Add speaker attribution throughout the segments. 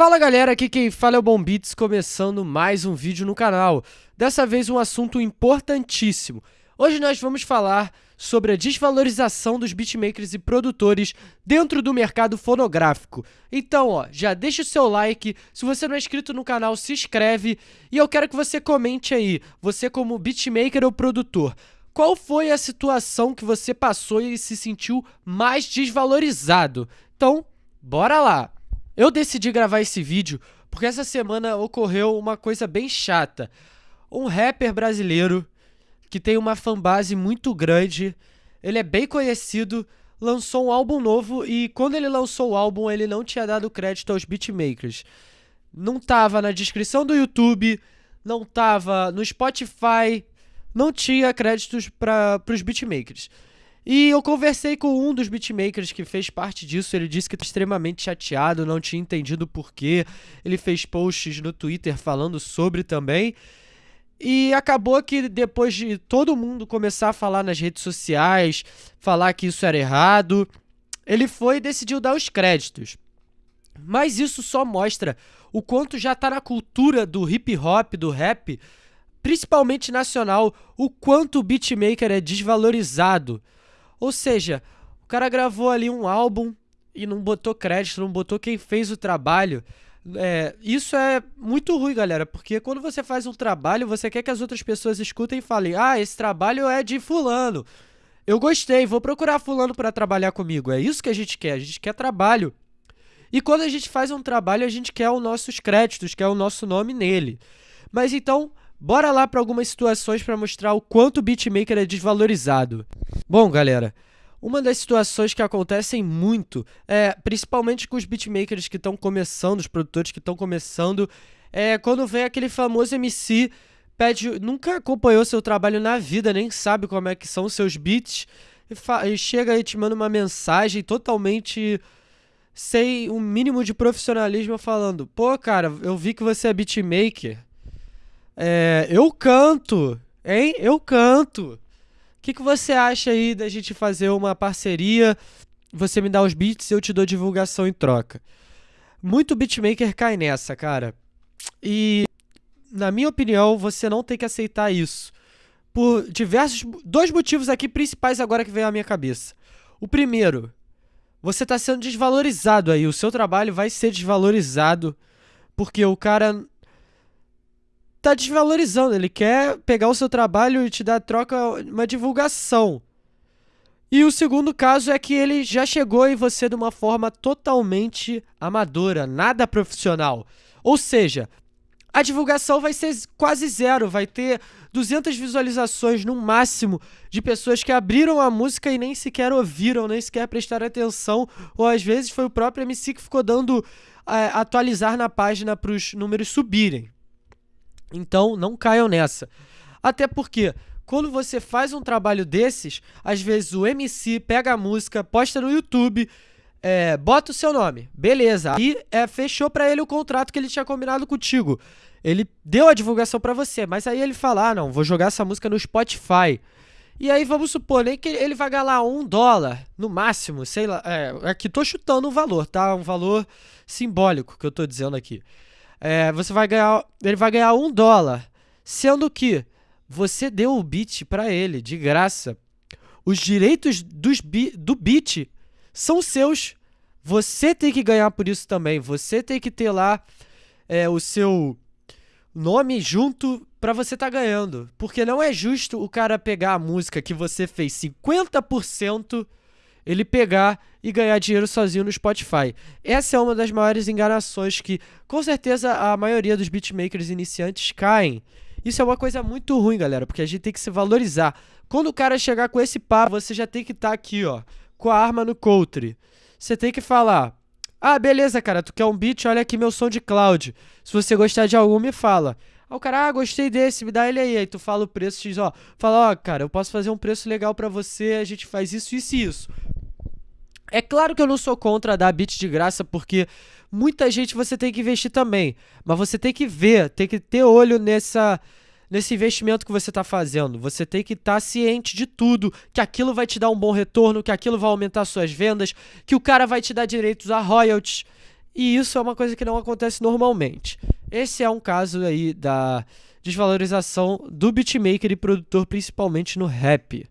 Speaker 1: Fala galera, aqui quem fala é o Bom Beats, começando mais um vídeo no canal. Dessa vez um assunto importantíssimo. Hoje nós vamos falar sobre a desvalorização dos beatmakers e produtores dentro do mercado fonográfico. Então, ó, já deixa o seu like, se você não é inscrito no canal, se inscreve e eu quero que você comente aí, você como beatmaker ou produtor, qual foi a situação que você passou e se sentiu mais desvalorizado? Então, bora lá! Eu decidi gravar esse vídeo porque essa semana ocorreu uma coisa bem chata. Um rapper brasileiro que tem uma fanbase muito grande, ele é bem conhecido, lançou um álbum novo e quando ele lançou o álbum ele não tinha dado crédito aos beatmakers. Não tava na descrição do YouTube, não tava no Spotify, não tinha créditos para os beatmakers. E eu conversei com um dos beatmakers que fez parte disso. Ele disse que está extremamente chateado, não tinha entendido porquê. Ele fez posts no Twitter falando sobre também. E acabou que depois de todo mundo começar a falar nas redes sociais, falar que isso era errado, ele foi e decidiu dar os créditos. Mas isso só mostra o quanto já está na cultura do hip hop, do rap, principalmente nacional, o quanto o beatmaker é desvalorizado. Ou seja, o cara gravou ali um álbum e não botou crédito, não botou quem fez o trabalho. É, isso é muito ruim, galera, porque quando você faz um trabalho, você quer que as outras pessoas escutem e falem: Ah, esse trabalho é de Fulano. Eu gostei, vou procurar Fulano para trabalhar comigo. É isso que a gente quer, a gente quer trabalho. E quando a gente faz um trabalho, a gente quer os nossos créditos, quer o nosso nome nele. Mas então, Bora lá para algumas situações para mostrar o quanto o beatmaker é desvalorizado. Bom, galera, uma das situações que acontecem muito, é, principalmente com os beatmakers que estão começando, os produtores que estão começando, é quando vem aquele famoso MC, pede, nunca acompanhou seu trabalho na vida, nem sabe como é que são seus beats, e, e chega aí te manda uma mensagem totalmente sem um mínimo de profissionalismo falando: "Pô, cara, eu vi que você é beatmaker. É, eu canto, hein? Eu canto. O que, que você acha aí da gente fazer uma parceria? Você me dá os beats e eu te dou divulgação em troca. Muito beatmaker cai nessa, cara. E, na minha opinião, você não tem que aceitar isso. Por diversos. Dois motivos aqui principais agora que veio à minha cabeça. O primeiro, você está sendo desvalorizado aí. O seu trabalho vai ser desvalorizado. Porque o cara tá desvalorizando. Ele quer pegar o seu trabalho e te dar troca uma divulgação. E o segundo caso é que ele já chegou em você de uma forma totalmente amadora, nada profissional. Ou seja, a divulgação vai ser quase zero, vai ter 200 visualizações no máximo de pessoas que abriram a música e nem sequer ouviram, nem sequer prestaram atenção, ou às vezes foi o próprio MC que ficou dando é, atualizar na página para os números subirem. Então, não caiam nessa. Até porque, quando você faz um trabalho desses, às vezes o MC pega a música, posta no YouTube, é, bota o seu nome, beleza. Aí é, fechou para ele o contrato que ele tinha combinado contigo. Ele deu a divulgação para você, mas aí ele fala: ah, não, vou jogar essa música no Spotify. E aí vamos supor nem que ele vai ganhar lá um dólar, no máximo, sei lá. É, aqui tô chutando um valor, tá? Um valor simbólico que eu tô dizendo aqui é, você vai ganhar, ele vai ganhar um dólar, sendo que você deu o beat para ele de graça. Os direitos dos do beat são seus. Você tem que ganhar por isso também. Você tem que ter lá é, o seu nome junto para você estar tá ganhando. Porque não é justo o cara pegar a música que você fez 50% ele pegar e ganhar dinheiro sozinho no Spotify. Essa é uma das maiores enganações que, com certeza, a maioria dos beatmakers iniciantes caem. Isso é uma coisa muito ruim, galera, porque a gente tem que se valorizar. Quando o cara chegar com esse papo, você já tem que estar tá aqui, ó, com a arma no country. Você tem que falar: "Ah, beleza, cara, tu quer um beat? Olha aqui meu som de cloud. Se você gostar de algum, me fala." Aí o cara, ah, gostei desse, me dá ele aí. Aí tu fala o preço, diz, ó, fala, ó, cara, eu posso fazer um preço legal para você, a gente faz isso, isso e isso. É claro que eu não sou contra dar bit de graça, porque muita gente você tem que investir também. Mas você tem que ver, tem que ter olho nessa, nesse investimento que você está fazendo. Você tem que estar tá ciente de tudo, que aquilo vai te dar um bom retorno, que aquilo vai aumentar suas vendas, que o cara vai te dar direitos a royalties. E isso é uma coisa que não acontece normalmente. Esse é um caso aí da desvalorização do beatmaker e produtor, principalmente no rap.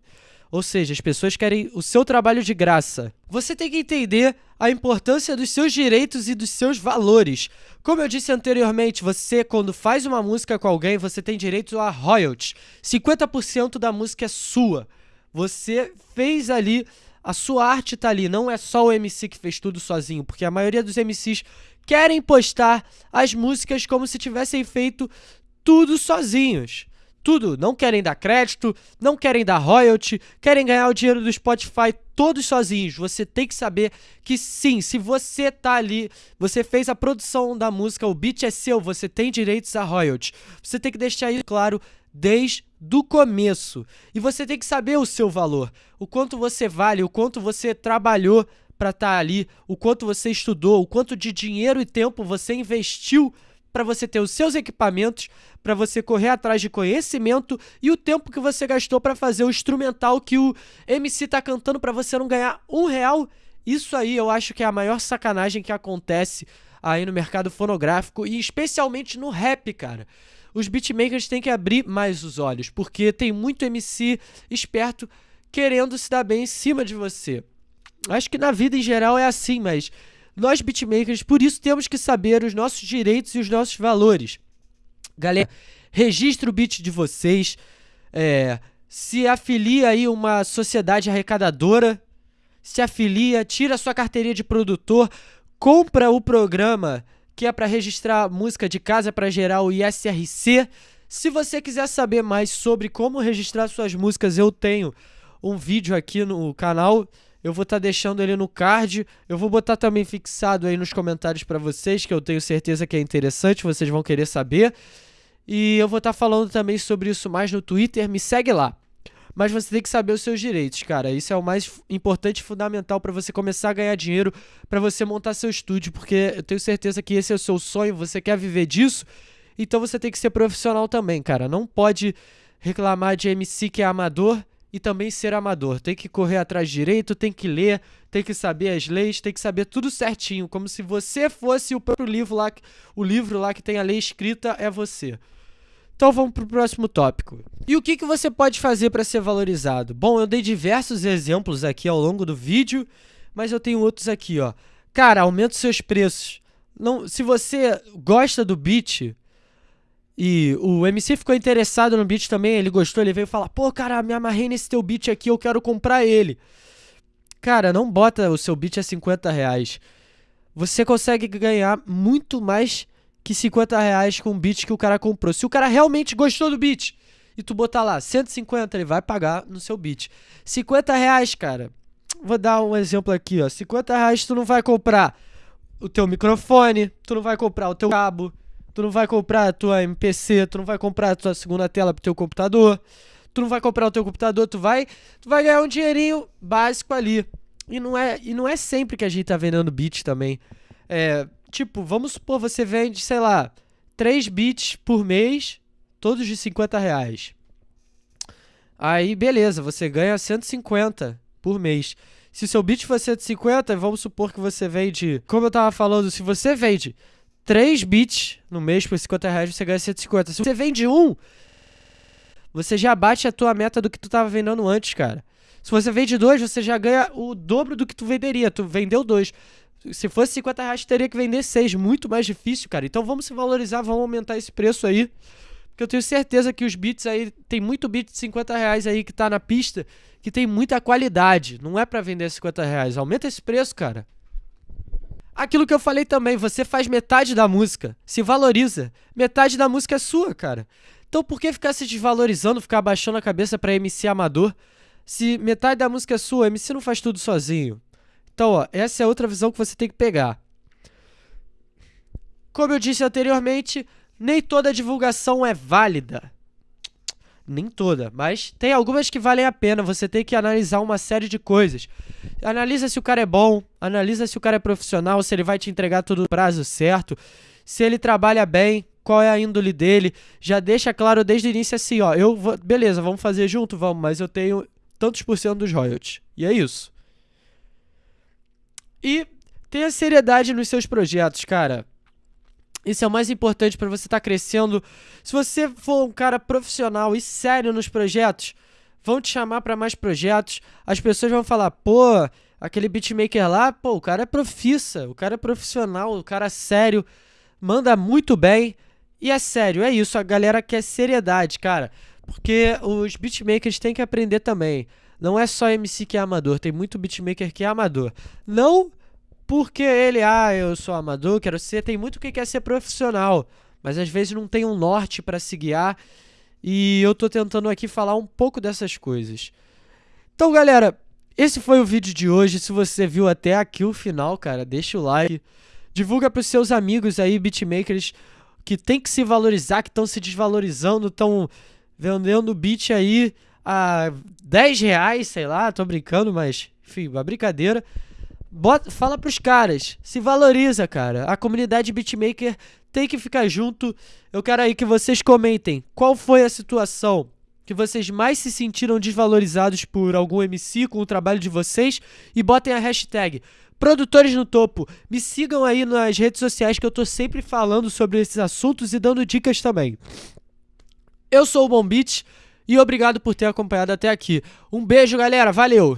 Speaker 1: Ou seja, as pessoas querem o seu trabalho de graça. Você tem que entender a importância dos seus direitos e dos seus valores. Como eu disse anteriormente, você quando faz uma música com alguém, você tem direito a royalties. 50% da música é sua. Você fez ali, a sua arte tá ali, não é só o MC que fez tudo sozinho, porque a maioria dos MCs querem postar as músicas como se tivessem feito tudo sozinhos. Tudo, não querem dar crédito, não querem dar royalty, querem ganhar o dinheiro do Spotify todos sozinhos. Você tem que saber que sim, se você tá ali, você fez a produção da música, o beat é seu, você tem direitos a royalty. Você tem que deixar isso claro desde do começo. E você tem que saber o seu valor, o quanto você vale, o quanto você trabalhou para estar tá ali, o quanto você estudou, o quanto de dinheiro e tempo você investiu para você ter os seus equipamentos, para você correr atrás de conhecimento e o tempo que você gastou para fazer o instrumental que o MC tá cantando para você não ganhar um real. Isso aí eu acho que é a maior sacanagem que acontece aí no mercado fonográfico e especialmente no rap, cara. Os beatmakers têm que abrir mais os olhos, porque tem muito MC esperto querendo se dar bem em cima de você. Acho que na vida em geral é assim, mas nós beatmakers, por isso temos que saber os nossos direitos e os nossos valores. Galera, registre o beat de vocês, é, se afilia aí uma sociedade arrecadadora, se afilia, tira sua carteirinha de produtor, compra o programa que é para registrar música de casa para gerar o ISRC. Se você quiser saber mais sobre como registrar suas músicas, eu tenho um vídeo aqui no canal eu vou estar tá deixando ele no card. Eu vou botar também fixado aí nos comentários para vocês, que eu tenho certeza que é interessante, vocês vão querer saber. E eu vou estar tá falando também sobre isso mais no Twitter, me segue lá. Mas você tem que saber os seus direitos, cara. Isso é o mais importante e fundamental para você começar a ganhar dinheiro, para você montar seu estúdio, porque eu tenho certeza que esse é o seu sonho, você quer viver disso. Então você tem que ser profissional também, cara. Não pode reclamar de MC que é amador e também ser amador. Tem que correr atrás direito, tem que ler, tem que saber as leis, tem que saber tudo certinho, como se você fosse o próprio livro lá, o livro lá que tem a lei escrita é você. Então vamos para o próximo tópico. E o que, que você pode fazer para ser valorizado? Bom, eu dei diversos exemplos aqui ao longo do vídeo, mas eu tenho outros aqui, ó. Cara, aumenta os seus preços. Não, se você gosta do beat, e o MC ficou interessado no beat também, ele gostou, ele veio falar: pô, cara, me amarrei nesse teu beat aqui, eu quero comprar ele. Cara, não bota o seu beat a 50 reais. Você consegue ganhar muito mais que 50 reais com o beat que o cara comprou. Se o cara realmente gostou do beat e tu botar lá 150, ele vai pagar no seu beat. 50 reais, cara. Vou dar um exemplo aqui, ó. 50 reais tu não vai comprar o teu microfone, tu não vai comprar o teu cabo, Tu não vai comprar a tua MPC, tu não vai comprar a tua segunda tela pro teu computador, tu não vai comprar o teu computador, tu vai, tu vai ganhar um dinheirinho básico ali. E não é, e não é sempre que a gente tá vendendo bits também. É, tipo, vamos supor, você vende, sei lá, 3 bits por mês, todos de 50 reais. Aí, beleza, você ganha 150 por mês. Se seu bit for 150, vamos supor que você vende. Como eu tava falando, se você vende 3 bits no mês por 50 reais, você ganha 150. Se você vende um, você já bate a tua meta do que tu tava vendendo antes, cara. Se você vende dois, você já ganha o dobro do que tu venderia. Tu vendeu dois. Se fosse 50 reais, teria que vender seis. Muito mais difícil, cara. Então vamos se valorizar, vamos aumentar esse preço aí. Porque eu tenho certeza que os bits aí, tem muito bit de 50 reais aí que tá na pista, que tem muita qualidade. Não é para vender 50 reais. Aumenta esse preço, cara. Aquilo que eu falei também, você faz metade da música, se valoriza. Metade da música é sua, cara. Então por que ficar se desvalorizando, ficar abaixando a cabeça para MC amador? Se metade da música é sua, MC não faz tudo sozinho. Então, ó, essa é outra visão que você tem que pegar. Como eu disse anteriormente, nem toda divulgação é válida nem toda, mas tem algumas que valem a pena. Você tem que analisar uma série de coisas. Analisa se o cara é bom, analisa se o cara é profissional, se ele vai te entregar tudo no prazo certo, se ele trabalha bem, qual é a índole dele. Já deixa claro desde o início assim, ó, eu vou, beleza, vamos fazer junto, vamos, mas eu tenho tantos por cento dos royalties. E é isso. E Tenha seriedade nos seus projetos, cara. Isso é o mais importante para você estar tá crescendo. Se você for um cara profissional e sério nos projetos, vão te chamar para mais projetos. As pessoas vão falar: pô, aquele beatmaker lá, pô, o cara é profissa, o cara é profissional, o cara é sério, manda muito bem. E é sério, é isso. A galera quer seriedade, cara. Porque os beatmakers têm que aprender também. Não é só MC que é amador, tem muito beatmaker que é amador. Não porque ele, ah, eu sou amador, quero ser, tem muito que quer ser profissional, mas às vezes não tem um norte para se guiar. E eu tô tentando aqui falar um pouco dessas coisas. Então, galera, esse foi o vídeo de hoje. Se você viu até aqui o final, cara, deixa o like. Divulga pros seus amigos aí, beatmakers, que tem que se valorizar, que estão se desvalorizando, estão vendendo beat aí a 10 reais, sei lá, tô brincando, mas enfim, uma brincadeira. Bota, fala pros caras, se valoriza, cara. A comunidade beatmaker tem que ficar junto. Eu quero aí que vocês comentem qual foi a situação que vocês mais se sentiram desvalorizados por algum MC com o trabalho de vocês e botem a hashtag Produtores no Topo. Me sigam aí nas redes sociais que eu tô sempre falando sobre esses assuntos e dando dicas também. Eu sou o Bombit e obrigado por ter acompanhado até aqui. Um beijo, galera. Valeu!